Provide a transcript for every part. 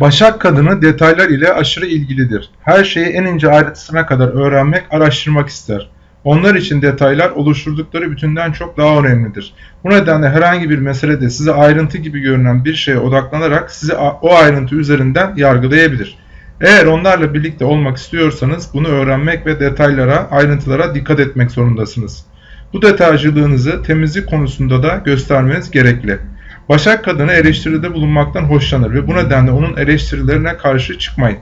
Başak kadını detaylar ile aşırı ilgilidir. Her şeyi en ince ayrıntısına kadar öğrenmek, araştırmak ister. Onlar için detaylar oluşturdukları bütünden çok daha önemlidir. Bu nedenle herhangi bir meselede size ayrıntı gibi görünen bir şeye odaklanarak sizi o ayrıntı üzerinden yargılayabilir. Eğer onlarla birlikte olmak istiyorsanız bunu öğrenmek ve detaylara, ayrıntılara dikkat etmek zorundasınız. Bu detaycılığınızı temizlik konusunda da göstermeniz gerekli. Başak kadını eleştiride bulunmaktan hoşlanır ve bu nedenle onun eleştirilerine karşı çıkmayın.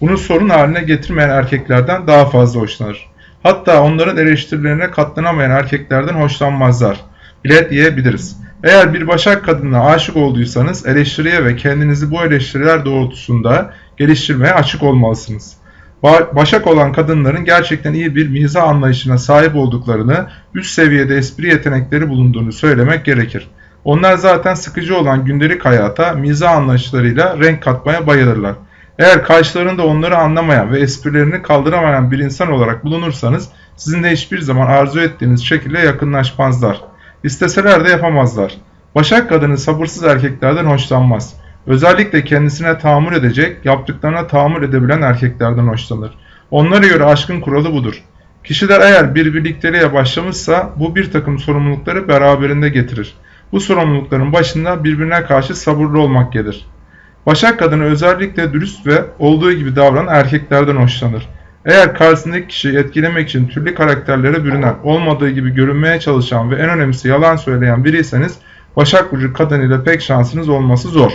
Bunu sorun haline getirmeyen erkeklerden daha fazla hoşlanır. Hatta onların eleştirilerine katlanamayan erkeklerden hoşlanmazlar bile diyebiliriz. Eğer bir başak kadınına aşık olduysanız eleştiriye ve kendinizi bu eleştiriler doğrultusunda geliştirmeye açık olmalısınız. Başak olan kadınların gerçekten iyi bir mizah anlayışına sahip olduklarını, üst seviyede espri yetenekleri bulunduğunu söylemek gerekir. Onlar zaten sıkıcı olan gündelik hayata mizah anlayışlarıyla renk katmaya bayılırlar. Eğer karşılarında onları anlamayan ve esprilerini kaldıramayan bir insan olarak bulunursanız sizinle hiçbir zaman arzu ettiğiniz şekilde yakınlaşmazlar. İsteseler de yapamazlar. Başak kadını sabırsız erkeklerden hoşlanmaz. Özellikle kendisine tahammül edecek, yaptıklarına tahammül edebilen erkeklerden hoşlanır. Onlara göre aşkın kuralı budur. Kişiler eğer bir birlikteliğe başlamışsa bu bir takım sorumlulukları beraberinde getirir. Bu sorumlulukların başında birbirine karşı sabırlı olmak gelir. Başak kadını özellikle dürüst ve olduğu gibi davranan erkeklerden hoşlanır. Eğer karşısındaki kişiyi etkilemek için türlü karakterlere bürünen, olmadığı gibi görünmeye çalışan ve en önemlisi yalan söyleyen biriyseniz Başak Burcu kadınıyla pek şansınız olması zor.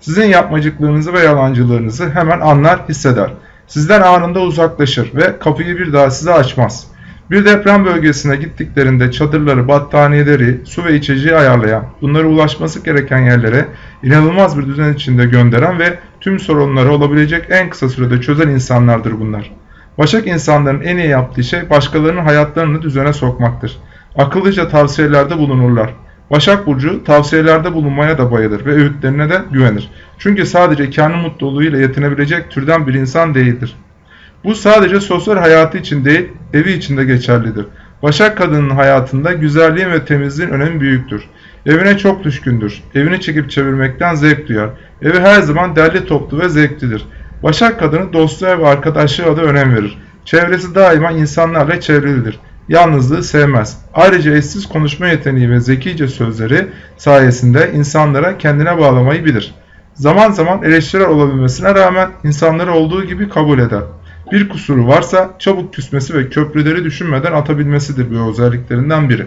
Sizin yapmacıklığınızı ve yalancılığınızı hemen anlar, hisseder. Sizden anında uzaklaşır ve kapıyı bir daha size açmaz. Bir deprem bölgesine gittiklerinde çadırları, battaniyeleri, su ve içeceği ayarlayan, bunları ulaşması gereken yerlere inanılmaz bir düzen içinde gönderen ve tüm sorunları olabilecek en kısa sürede çözen insanlardır bunlar. Başak insanların en iyi yaptığı şey başkalarının hayatlarını düzene sokmaktır. Akıllıca tavsiyelerde bulunurlar. Başak Burcu tavsiyelerde bulunmaya da bayılır ve öğütlerine de güvenir. Çünkü sadece kendi mutluluğuyla yetinebilecek türden bir insan değildir. Bu sadece sosyal hayatı için değil, evi için de geçerlidir. Başak kadının hayatında güzelliğin ve temizliğin önemi büyüktür. Evine çok düşkündür. Evini çekip çevirmekten zevk duyar. Evi her zaman derli toplu ve zevklidir. Başak kadını dostluğa ve arkadaşlığa da önem verir. Çevresi daima insanlarla çevrilidir. Yalnızlığı sevmez. Ayrıca eşsiz konuşma yeteneği ve zekice sözleri sayesinde insanlara kendine bağlamayı bilir. Zaman zaman eleştiriler olabilmesine rağmen insanları olduğu gibi kabul eder. Bir kusuru varsa çabuk küsmesi ve köprüleri düşünmeden atabilmesidir bu özelliklerinden biri.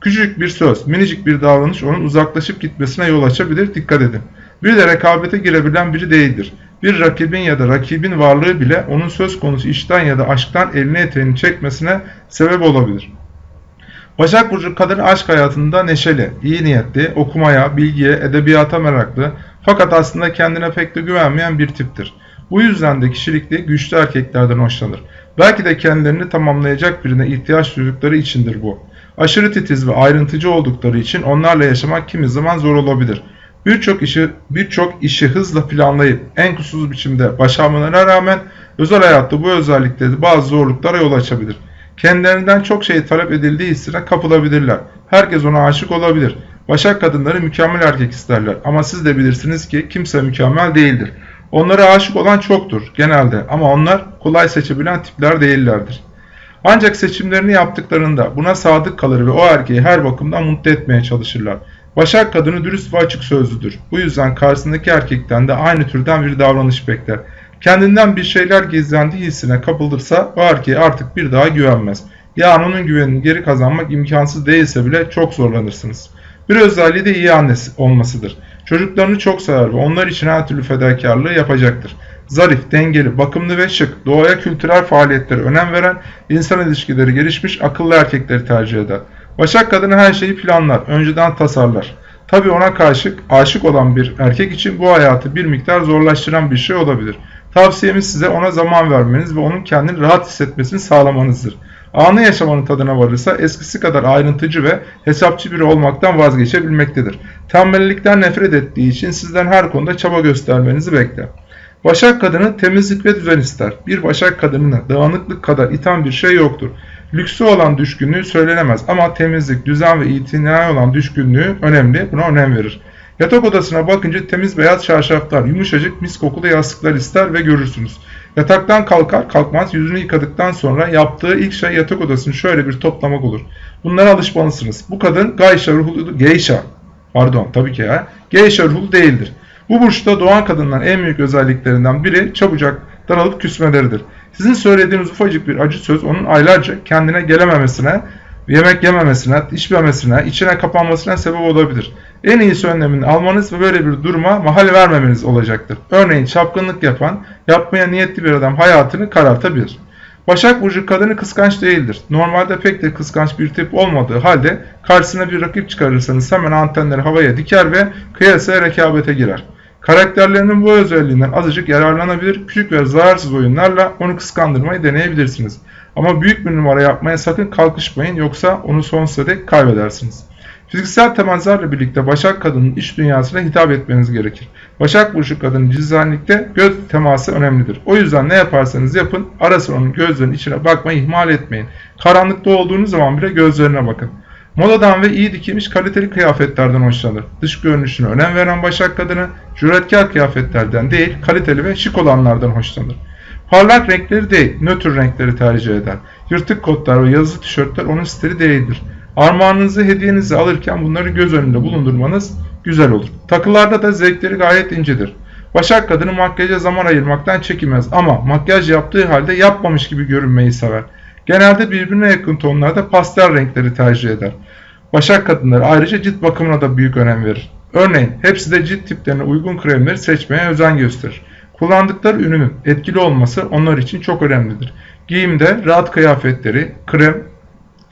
Küçük bir söz, minicik bir davranış onun uzaklaşıp gitmesine yol açabilir, dikkat edin. Bir de rekabete girebilen biri değildir. Bir rakibin ya da rakibin varlığı bile onun söz konusu işten ya da aşktan elini eteğini çekmesine sebep olabilir. Başak Burcu kadın aşk hayatında neşeli, iyi niyetli, okumaya, bilgiye, edebiyata meraklı fakat aslında kendine pek de güvenmeyen bir tiptir. Bu yüzden de kişilikli güçlü erkeklerden hoşlanır. Belki de kendilerini tamamlayacak birine ihtiyaç duydukları içindir bu. Aşırı titiz ve ayrıntıcı oldukları için onlarla yaşamak kimi zaman zor olabilir. Birçok işi birçok işi hızla planlayıp en kusursuz biçimde başarmalarına rağmen özel hayatta bu özellikleri bazı zorluklara yol açabilir. Kendilerinden çok şey talep edildiği hissine kapılabilirler. Herkes ona aşık olabilir. Başak kadınları mükemmel erkek isterler ama siz de bilirsiniz ki kimse mükemmel değildir. Onlara aşık olan çoktur genelde ama onlar kolay seçebilen tipler değillerdir. Ancak seçimlerini yaptıklarında buna sadık kalır ve o erkeği her bakımdan mutlu etmeye çalışırlar. Başak kadını dürüst ve açık sözlüdür. Bu yüzden karşısındaki erkekten de aynı türden bir davranış bekler. Kendinden bir şeyler gizlendiği hissine kapılırsa o erkeğe artık bir daha güvenmez. Yani onun güvenini geri kazanmak imkansız değilse bile çok zorlanırsınız. Bir özelliği de iyi annesi olmasıdır. Çocuklarını çok sever ve onlar için her türlü fedakarlığı yapacaktır. Zarif, dengeli, bakımlı ve şık, doğaya kültürel faaliyetlere önem veren, insan ilişkileri gelişmiş, akıllı erkekleri tercih eder. Başak kadını her şeyi planlar, önceden tasarlar. Tabi ona karşı aşık olan bir erkek için bu hayatı bir miktar zorlaştıran bir şey olabilir. Tavsiyemiz size ona zaman vermeniz ve onun kendini rahat hissetmesini sağlamanızdır. Anı yaşamanın tadına varırsa eskisi kadar ayrıntıcı ve hesapçı biri olmaktan vazgeçebilmektedir. Tembellikten nefret ettiği için sizden her konuda çaba göstermenizi bekler. Başak kadını temizlik ve düzen ister. Bir başak kadınına dağınıklık kadar iten bir şey yoktur. Lüksü olan düşkünlüğü söylenemez ama temizlik, düzen ve itinai olan düşkünlüğü önemli. Buna önem verir. Yatak odasına bakınca temiz beyaz çarşaflar, yumuşacık mis kokulu yastıklar ister ve görürsünüz. Yataktan kalkar kalkmaz yüzünü yıkadıktan sonra yaptığı ilk şey yatak odasını şöyle bir toplamak olur. Bunlara alışmalısınız. Bu kadın Gayşa ruhlu, Geisha, pardon tabii ki ya, Geisha ruhlu değildir. Bu burçta doğan kadınların en büyük özelliklerinden biri çabucak daralıp küsmeleridir. Sizin söylediğiniz ufacık bir acı söz onun aylarca kendine gelememesine, yemek yememesine, içmemesine, içine kapanmasına sebep olabilir. En iyisi önlemini almanız ve böyle bir duruma mahal vermemeniz olacaktır. Örneğin çapkınlık yapan, yapmaya niyetli bir adam hayatını karartabilir. Başak Burcu kadını kıskanç değildir. Normalde pek de kıskanç bir tip olmadığı halde karşısına bir rakip çıkarırsanız hemen antenleri havaya diker ve kıyasaya rekabete girer. Karakterlerinin bu özelliğinden azıcık yararlanabilir, küçük ve zararsız oyunlarla onu kıskandırmayı deneyebilirsiniz. Ama büyük bir numara yapmaya sakın kalkışmayın yoksa onu sonsuza dek kaybedersiniz. Fiziksel temaslarla birlikte Başak kadının iç dünyasına hitap etmeniz gerekir. Başak Burcu kadının cizanlikte göz teması önemlidir. O yüzden ne yaparsanız yapın ara sıra onun gözlerinin içine bakmayı ihmal etmeyin. Karanlıkta olduğunuz zaman bile gözlerine bakın. Modadan ve iyi dikilmiş kaliteli kıyafetlerden hoşlanır. Dış görünüşüne önem veren Başak kadını cüretkar kıyafetlerden değil kaliteli ve şık olanlardan hoşlanır. Parlak renkleri değil, nötr renkleri tercih eder. Yırtık kotlar ve yazılı tişörtler onun stili değildir. Armağanınızı, hediyenizi alırken bunları göz önünde bulundurmanız güzel olur. Takılarda da zevkleri gayet incedir. Başak kadını makyaja zaman ayırmaktan çekinmez ama makyaj yaptığı halde yapmamış gibi görünmeyi sever. Genelde birbirine yakın tonlarda pastel renkleri tercih eder. Başak kadınları ayrıca cilt bakımına da büyük önem verir. Örneğin hepsi de cilt tiplerine uygun kremleri seçmeye özen gösterir. Kullandıkları ürünün etkili olması onlar için çok önemlidir. Giyimde rahat kıyafetleri, krem,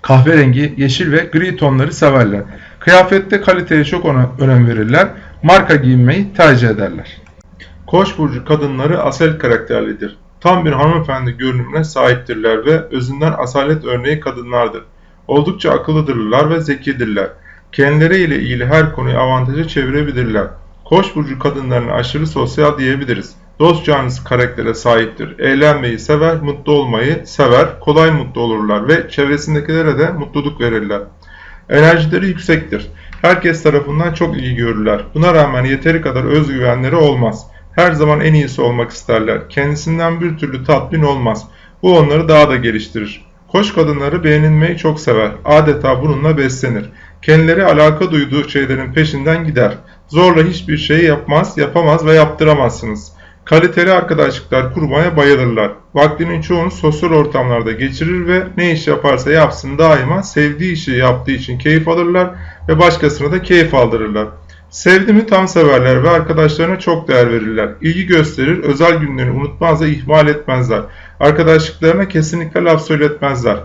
kahverengi, yeşil ve gri tonları severler. Kıyafette kaliteye çok önem verirler. Marka giyinmeyi tercih ederler. Koç burcu kadınları asel karakterlidir. Tam bir hanımefendi görünümüne sahiptirler ve özünden asalet örneği kadınlardır. Oldukça akıllıdırlar ve zekidirler. Kendileri ile ilgili her konuyu avantaja çevirebilirler. Koç burcu kadınlarına aşırı sosyal diyebiliriz. Dost canlısı karaktere sahiptir. Eğlenmeyi sever, mutlu olmayı sever, kolay mutlu olurlar ve çevresindekilere de mutluluk verirler. Enerjileri yüksektir. Herkes tarafından çok ilgi görürler. Buna rağmen yeteri kadar özgüvenleri olmaz. Her zaman en iyisi olmak isterler. Kendisinden bir türlü tatmin olmaz. Bu onları daha da geliştirir. Koç kadınları beğenilmeyi çok sever. Adeta bununla beslenir. Kendileri alaka duyduğu şeylerin peşinden gider. Zorla hiçbir şeyi yapmaz, yapamaz ve yaptıramazsınız. Kaliteli arkadaşlıklar kurmaya bayılırlar. Vaktinin çoğunu sosyal ortamlarda geçirir ve ne iş yaparsa yapsın daima sevdiği işi yaptığı için keyif alırlar ve başkasına da keyif aldırırlar. Sevdi mi tam severler ve arkadaşlarına çok değer verirler. İlgi gösterir, özel günlerini unutmaz ve ihmal etmezler. Arkadaşlıklarına kesinlikle laf söyletmezler.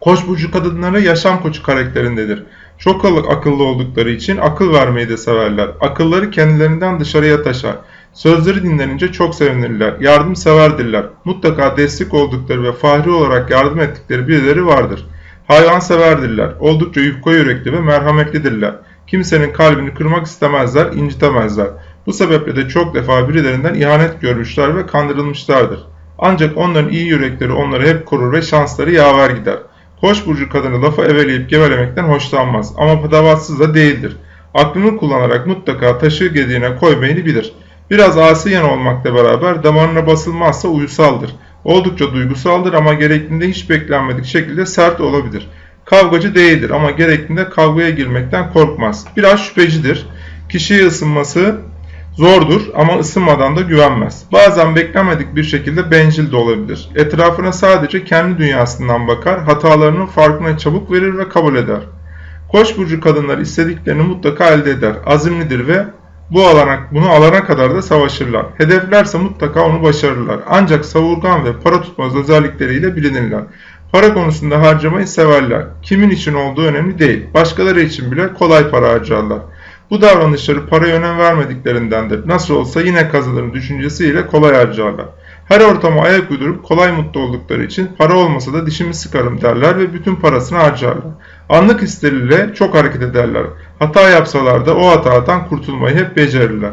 Koç burcu kadınları yaşam koçu karakterindedir. Çok akıllı oldukları için akıl vermeyi de severler. Akılları kendilerinden dışarıya taşar. Sözleri dinlenince çok sevinirler. Yardımseverdirler. Mutlaka destek oldukları ve fahri olarak yardım ettikleri birileri vardır. Hayvanseverdirler. Oldukça yufka yürekli ve merhametlidirler. Kimsenin kalbini kırmak istemezler, incitemezler. Bu sebeple de çok defa birilerinden ihanet görmüşler ve kandırılmışlardır. Ancak onların iyi yürekleri onları hep korur ve şansları yaver gider. Koç burcu kadını lafı eveleyip gevelemekten hoşlanmaz ama patavatsız da değildir. Aklını kullanarak mutlaka taşı gediğine koymayı bilir. Biraz asi yan olmakla beraber damarına basılmazsa uyusaldır. Oldukça duygusaldır ama gerektiğinde hiç beklenmedik şekilde sert olabilir. Kavgacı değildir ama gerektiğinde kavgaya girmekten korkmaz. Biraz şüphecidir. Kişiye ısınması zordur ama ısınmadan da güvenmez. Bazen beklenmedik bir şekilde bencil de olabilir. Etrafına sadece kendi dünyasından bakar, hatalarının farkına çabuk verir ve kabul eder. Koç burcu kadınlar istediklerini mutlaka elde eder. Azimlidir ve bu alana, bunu alana kadar da savaşırlar. Hedeflerse mutlaka onu başarırlar. Ancak savurgan ve para tutmaz özellikleriyle bilinirler. Para konusunda harcamayı severler. Kimin için olduğu önemli değil. Başkaları için bile kolay para harcarlar. Bu davranışları paraya önem vermediklerindendir. Nasıl olsa yine kazanırım düşüncesiyle kolay harcarlar. Her ortama ayak uydurup kolay mutlu oldukları için para olmasa da dişimi sıkarım derler ve bütün parasını harcarlar. Anlık hisleriyle çok hareket ederler. Hata yapsalar da o hatadan kurtulmayı hep becerirler.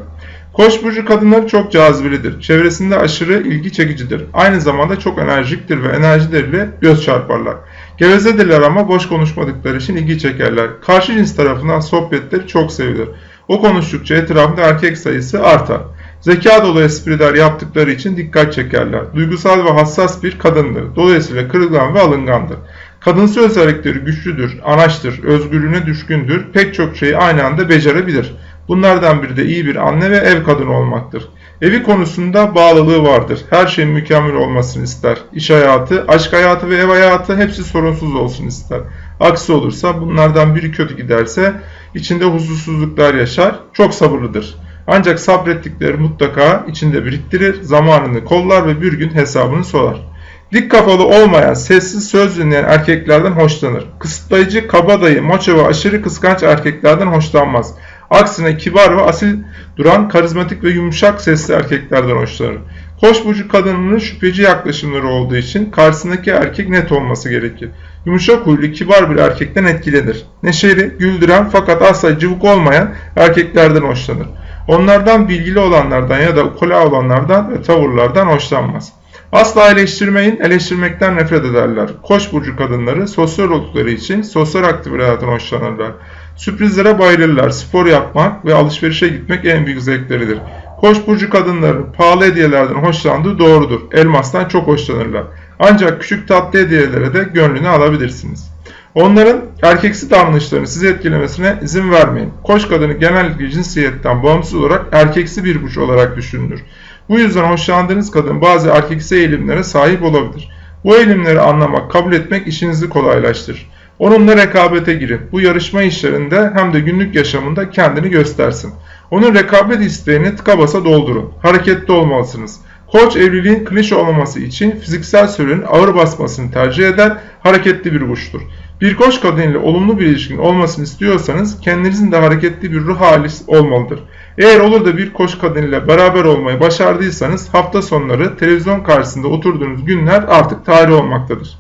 Koç burcu kadınları çok cazibelidir. Çevresinde aşırı ilgi çekicidir. Aynı zamanda çok enerjiktir ve enerjileriyle göz çarparlar. Gevezedirler ama boş konuşmadıkları için ilgi çekerler. Karşı cins tarafından sohbetleri çok sevilir. O konuştukça etrafında erkek sayısı artar. Zeka dolu espriler yaptıkları için dikkat çekerler. Duygusal ve hassas bir kadındır. Dolayısıyla kırılgan ve alıngandır. Kadınsı özellikleri güçlüdür, anaçtır, özgürlüğüne düşkündür, pek çok şeyi aynı anda becerebilir. Bunlardan biri de iyi bir anne ve ev kadını olmaktır. Evi konusunda bağlılığı vardır. Her şeyin mükemmel olmasını ister. İş hayatı, aşk hayatı ve ev hayatı hepsi sorunsuz olsun ister. Aksi olursa bunlardan biri kötü giderse içinde huzursuzluklar yaşar. Çok sabırlıdır. Ancak sabrettikleri mutlaka içinde biriktirir, zamanını kollar ve bir gün hesabını sorar. Dik kafalı olmayan, sessiz söz dinleyen erkeklerden hoşlanır. Kısıtlayıcı, kabadayı, maço ve aşırı kıskanç erkeklerden hoşlanmaz. Aksine kibar ve asil duran, karizmatik ve yumuşak sesli erkeklerden hoşlanır. Koç burcu kadınının şüpheci yaklaşımları olduğu için karşısındaki erkek net olması gerekir. Yumuşak huylu, kibar bir erkekten etkilenir. Neşeli, güldüren fakat asla cıvık olmayan erkeklerden hoşlanır. Onlardan bilgili olanlardan ya da ukula olanlardan ve tavırlardan hoşlanmaz. Asla eleştirmeyin, eleştirmekten nefret ederler. Koç burcu kadınları sosyal oldukları için sosyal aktivitelerden hoşlanırlar. Sürprizlere bayılırlar. Spor yapmak ve alışverişe gitmek en büyük zevkleridir. Koç burcu kadınların pahalı hediyelerden hoşlandığı doğrudur. Elmastan çok hoşlanırlar. Ancak küçük tatlı hediyelere de gönlünü alabilirsiniz. Onların erkeksi davranışlarını sizi etkilemesine izin vermeyin. Koç kadını genellikle cinsiyetten bağımsız olarak erkeksi bir burç olarak düşünülür. Bu yüzden hoşlandığınız kadın bazı erkeksi eğilimlere sahip olabilir. Bu eğilimleri anlamak, kabul etmek işinizi kolaylaştırır. Onunla rekabete girin. Bu yarışma işlerinde hem de günlük yaşamında kendini göstersin. Onun rekabet isteğini tıka basa doldurun. Hareketli olmalısınız. Koç evliliğin klişe olmaması için fiziksel sürenin ağır basmasını tercih eder, hareketli bir burçtur. Bir koç kadın olumlu bir ilişkin olmasını istiyorsanız kendinizin de hareketli bir ruh hali olmalıdır. Eğer olur da bir koç kadın beraber olmayı başardıysanız hafta sonları televizyon karşısında oturduğunuz günler artık tarih olmaktadır.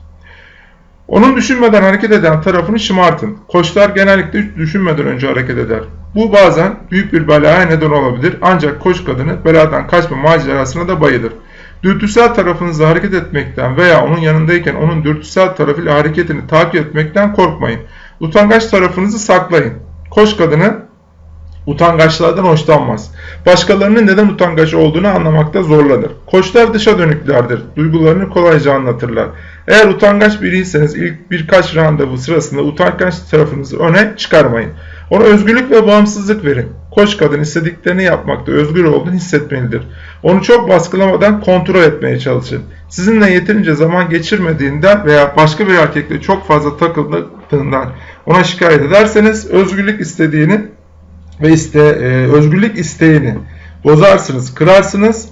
Onun düşünmeden hareket eden tarafını şımartın. Koçlar genellikle düşünmeden önce hareket eder. Bu bazen büyük bir belaya neden olabilir ancak koç kadını beladan kaçma macerasına da bayılır. Dürtüsel tarafınızla hareket etmekten veya onun yanındayken onun dürtüsel tarafıyla hareketini takip etmekten korkmayın. Utangaç tarafınızı saklayın. Koç kadını utangaçlardan hoşlanmaz. Başkalarının neden utangaç olduğunu anlamakta zorlanır. Koçlar dışa dönüklerdir. Duygularını kolayca anlatırlar. Eğer utangaç biriyseniz ilk birkaç randevu sırasında utangaç tarafınızı öne çıkarmayın. Ona özgürlük ve bağımsızlık verin. Koç kadın istediklerini yapmakta özgür olduğunu hissetmelidir. Onu çok baskılamadan kontrol etmeye çalışın. Sizinle yeterince zaman geçirmediğinden veya başka bir erkekle çok fazla takıldığından ona şikayet ederseniz özgürlük istediğini ve iste, e, özgürlük isteğini bozarsınız, kırarsınız,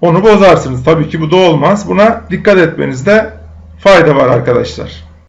onu bozarsınız. Tabii ki bu da olmaz. Buna dikkat etmenizde fayda var arkadaşlar.